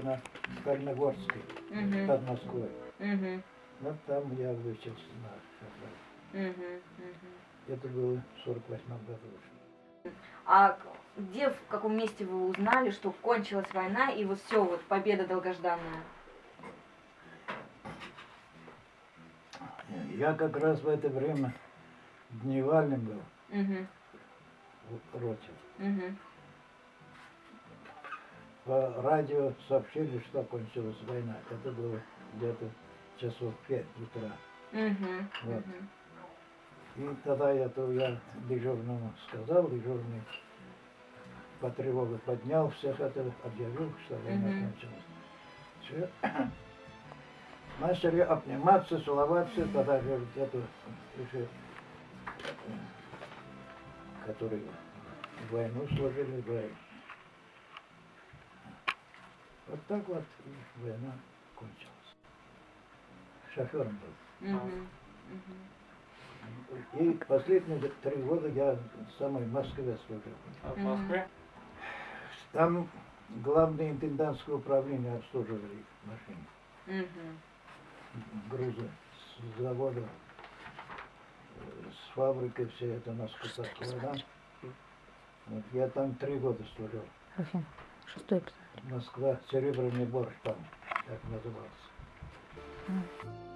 на Кальногорской, Мгм. под Москвой. Мгм. Вот там я выучился на шофера. Мгм. Мгм. Это было в 48 году. А где, в каком месте вы узнали, что кончилась война и вот все, вот победа долгожданная? Я как раз в это время дневальным был Мгм. в роте. По радио сообщили, что кончилась война. Это было где-то часов пять утра. Мгм. Вот. Мгм. И тогда я, то я дежурному сказал, дежурный по тревоге поднял всех это, объявил, что война Мгм. кончилась. Все. Начали обниматься, целоваться, тогда вот эту уже, э, которые войну служили, в- Вот так вот и война кончилась. Шофером был. И последние три года я в самой Москве служил. А в. Москве? Там главное интендантское управление обслуживали их машины, грузы с завода, э, с фабрикой, все это на скотах да? Вот я там три года служил. Шестой эпизод. Москва, серебряный борщ там, как назывался. М.